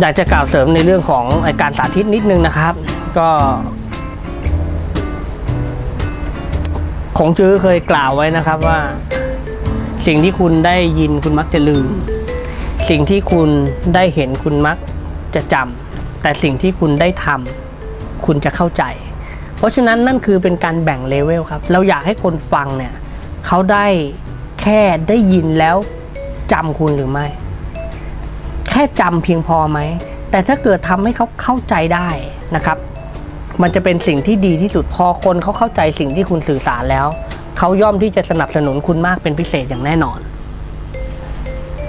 อยากจะกล่าวเสริมในเรื่องของอ้การสาธิตนิดนึงนะครับ ก็ของจื้อเคยกล่าวไว้นะครับว่า สิ่งที่คุณได้ยินคุณมักจะลืม สิ่งที่คุณได้เห็นคุณมักจะจำแต่สิ่งที่คุณได้ทำคุณจะเข้าใจ เพราะฉะนั้นนั่นคือเป็นการแบ่งเลเวลครับ เราอยากให้คนฟังเนี่ยเขาได้แค่ได้ยินแล้วจำคุณหรือไม่ ค่จำเพียงพอไหม แต่ถ้าเกิดทำให้เขาเข้าใจได้นะครับ มันจะเป็นสิ่งที่ดีที่สุดพอคนเขาเข้าใจสิ่งที่คุณสื่อสารแล้ว เขาย่อมที่จะสนับสนุนคุณมากเป็นพิเศษอย่างแน่นอน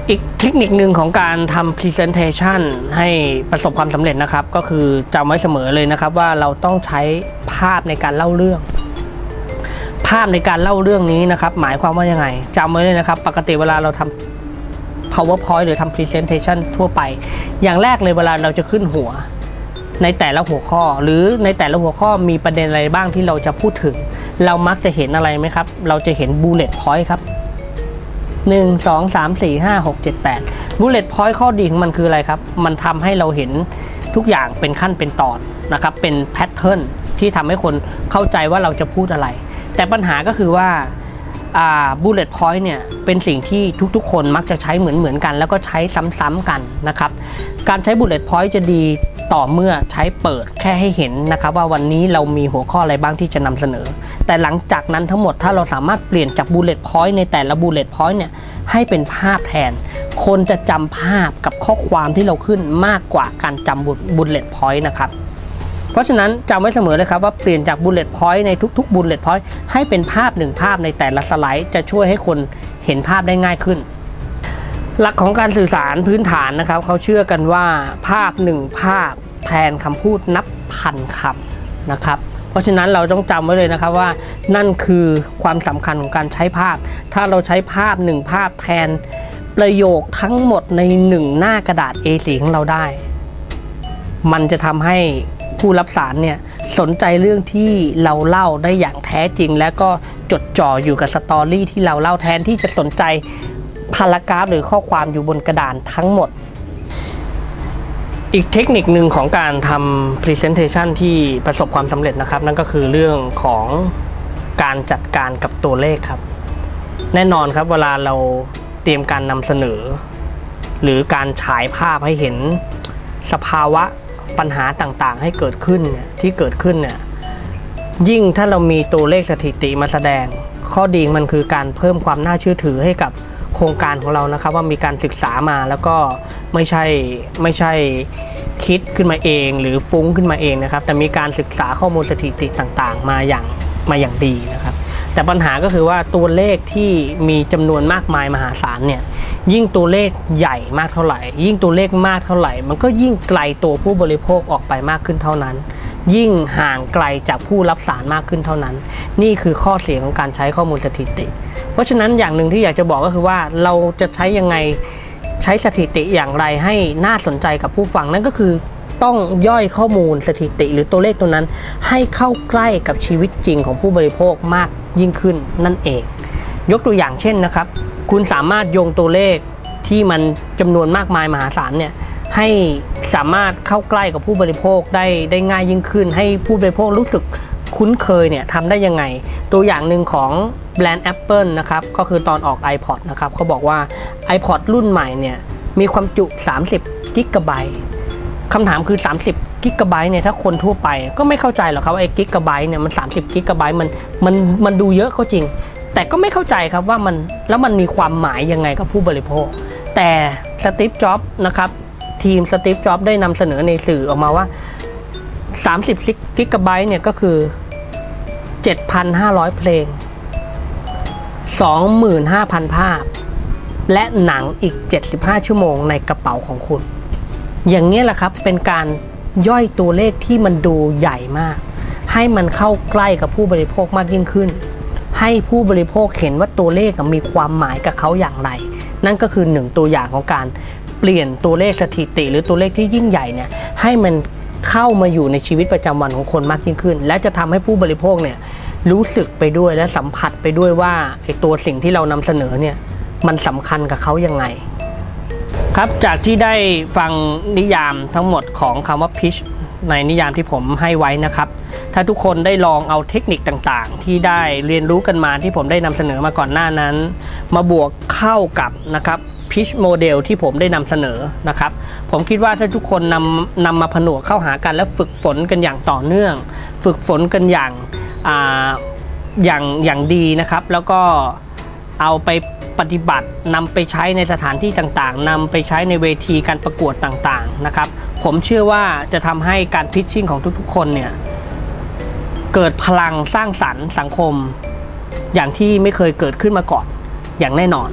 อีกเทคนิคหนึ่งของการทำ Presentation ให้ประสบความสำเร็จนะครับ ก็คือจำไว้เสมอเลยนะครับ ว่าเราต้องใช้ภาพในการเล่าเรื่องภาพในการเล่าเรื่องนี้นะครับ หมายความว่ายังไงจำไว้เลยนะครับ ปกติเวลาเราทำ powerpoint หรือทำ presentation ทั่วไป อย่างแรกเลยเวลาเราจะขึ้นหัว ในแต่ละหัวข้อ หรือในแต่ละหัวข้อมีประเด็นอะไรบ้างที่เราจะพูดถึง เรามักจะเห็นอะไรไหมครับ เราจะเห็น bullet point ครับ 1 2 3 4 5 6 7 8 bullet point ข้อดีของมันคืออะไรครับ มันทำให้เราเห็นทุกอย่างเป็นขั้นเป็นตอนนะครับ เป็นแพทเทิร์นที่ทำให้คนเข้าใจว่าเราจะพูดอะไร แต่ปัญหาก็คือว่า อ่า bullet point เนี่ยเป็นสิ่งที่ทุกๆ คนมักจะใช้เหมือนเหมือนๆกัน แล้วก็ใช้ซ้ำๆกันนะครับการใช้ bullet point จะดีต่อเมื่อใช้เปิดแค่ให้เห็นนะครับว่าวันนี้เรามีหัวข้ออะไรบ้างที่จะนำเสนอ แต่หลังจากนั้นทั้งหมดถ้าเราสามารถเปลี่ยนจาก bullet point ในแต่ละ bullet point เนี่ยให้เป็นภาพแทน คนจะจำภาพกับข้อความที่เราขึ้นมากกว่าการจำ bullet point นะครับ เพราะฉะนั้นจำไว้เสมอเลยครับว่าเปลี่ยนจาก bullet point ในทุกๆ bullet point ให้เป็นภาพหนึ่งภาพในแต่ละสไลด์ จะช่วยให้คนเห็นภาพได้ง่ายขึ้น หลักของการสื่อสารพื้นฐานนะครับเขาเชื่อกันว่าภาพหนึ่งภาพแทนคำพูดนับพันคำนะครับเพราะฉะนั้นเราต้องจำไว้เลยนะครับว่านั่นคือความสำคัญของการใช้ภาพ ถ้าเราใช้ภาพหนึ่งภาพแทนประโยคทั้งหมดในหนึ่งหน้ากระดาษ A4 ของเราได้ มันจะทำให้ ผู้รับสารเนี่ยสนใจเรื่องที่เราเล่าได้อย่างแท้จริง และก็จดจ่ออยู่กับสตอรี่ที่เราเล่าแทนที่จะสนใจพารากราฟหรือข้อความอยู่บนกระดานทั้งหมด อีกเทคนิคหนึ่งของการทำ Presentation ที่ประสบความสำเร็จนะครับ นั่นก็คือเรื่องของการจัดการกับตัวเลขครับ แน่นอนครับเวลาเราเตรียมการนำเสนอ หรือการฉายภาพให้เห็นสภาวะ ปัญหาต่างๆ ให้เกิดขึ้นเนี่ยที่เกิดขึ้นเนี่ยยิ่งถ้าเรามีตัวเลขสถิติมาแสดง ข้อดีมันคือการเพิ่มความน่าเชื่อถือให้กับโครงการของเรานะครับ ว่ามีการศึกษามาแล้วก็ไม่ใช่ไม่ใช่คิดขึ้นมาเองหรือฟุ้งขึ้นมาเองนะครับ แต่มีการศึกษาข้อมูลสถิติต่างๆ มาอย่างมาอย่างดีนะครับ แต่ปัญหาก็คือว่าตัวเลขที่มีจำนวนมากมายมหาศาลเนี่ย ยิ่งตัวเลขใหญ่มากเท่าไหร่ ยิ่งตัวเลขมากเท่าไหร่ มันก็ยิ่งไกลตัวผู้บริโภคออกไปมากขึ้นเท่านั้น ยิ่งห่างไกลจากผู้รับสารมากขึ้นเท่านั้น นี่คือข้อเสียของการใช้ข้อมูลสถิติ เพราะฉะนั้นอย่างหนึ่งที่อยากจะบอกก็คือว่าเราจะใช้ยังไงใช้สถิติอย่างไรให้น่าสนใจกับผู้ฟังนั่นก็คือต้องย่อยข้อมูลสถิติหรือตัวเลขตัวนั้น ให้เข้าใกล้กับชีวิตจริงของผู้บริโภคมากยิ่งขึ้นนั่นเอง ยกตัวอย่างเช่นนะครับ คุณสามารถโยงตัวเลขที่มันจำนวนมากมายมหาศาลเนี่ยให้สามารถเข้าใกล้กับผู้บริโภคได้ได้ง่ายยิ่งขึ้น ให้ผู้บริโภครู้สึกคุ้นเคยเนี่ยทำได้ยังไง ตัวอย่างหนึ่งของแบรนด์ Apple นะครับก็คือตอนออก iPod นะครับเขาบอกว่า iPod รุ่นใหม่เนี่ยมีความจุ 30กิกะไบต์คำถามคือ 30กิกะไบต์เนี่ยถ้าคนทั่วไปก็ไม่เข้าใจหรอกครับไอ้กิกะไบต์เนี่ยมัน 30กิกะไบต์มันมันมันดูเยอะก็จริง แต่ก็ไม่เข้าใจครับว่ามันแล้วมันมีความหมายยังไงกับผู้บริโภค แต่สตีฟจ็อบนะครับทีมสตีฟจ็อบได้นำเสนอในสื่อออกมาว่า 30กิกะไบต์เนี่ยก็คือ 7,500 เพลง 25,000 ภาพ และหนังอีก 75 ชั่วโมงในกระเป๋าของคุณ อย่างนี้แหละครับเป็นการย่อยตัวเลขที่มันดูใหญ่มาก ให้มันเข้าใกล้กับผู้บริโภคมากยิ่งขึ้น ให้ผู้บริโภคเห็นว่าตัวเลขมีความหมายกับเขาอย่างไร นั่นก็คือหนึ่งตัวอย่างของการเปลี่ยนตัวเลขสถิติ หรือตัวเลขที่ยิ่งใหญ่เนี่ยให้มันเข้ามาอยู่ในชีวิตประจำวันของคนมากยิ่งขึ้น และจะทำให้ผู้บริโภคเนี่ยรู้สึกไปด้วยและสัมผัสไปด้วยว่าไอ้ตัวสิ่งที่เรานำเสนอเนี่ยมันสำคัญกับเขายังไง ครับจากที่ได้ฟังนิยามทั้งหมดของคำว่า pitch ในนิยามที่ผมให้ไว้นะครับ ถ้าทุกคนได้ลองเอาเทคนิคต่างๆ ที่ได้เรียนรู้กันมาที่ผมได้นำเสนอมาก่อนหน้านั้น มาบวกเข้ากับนะครับ pitch model ที่ผมได้นำเสนอนะครับ ผมคิดว่าถ้าทุกคนนำนำมาผนวกเข้าหากันและฝึกฝนกันอย่างต่อเนื่อง ฝึกฝนกันอย่างอ่าอย่างอย่างดีนะครับ แล้วก็เอาไปปฏิบัตินำไปใช้ในสถานที่ต่างๆนำไปใช้ในเวทีการประกวดต่างๆนะครับ ผมเชื่อว่าจะทำให้การพิชชิ่งของทุกๆ คนเนี่ยเกิดพลังสร้างสรรค์สังคม อย่างที่ไม่เคยเกิดขึ้นมาก่อนอย่างแน่นอน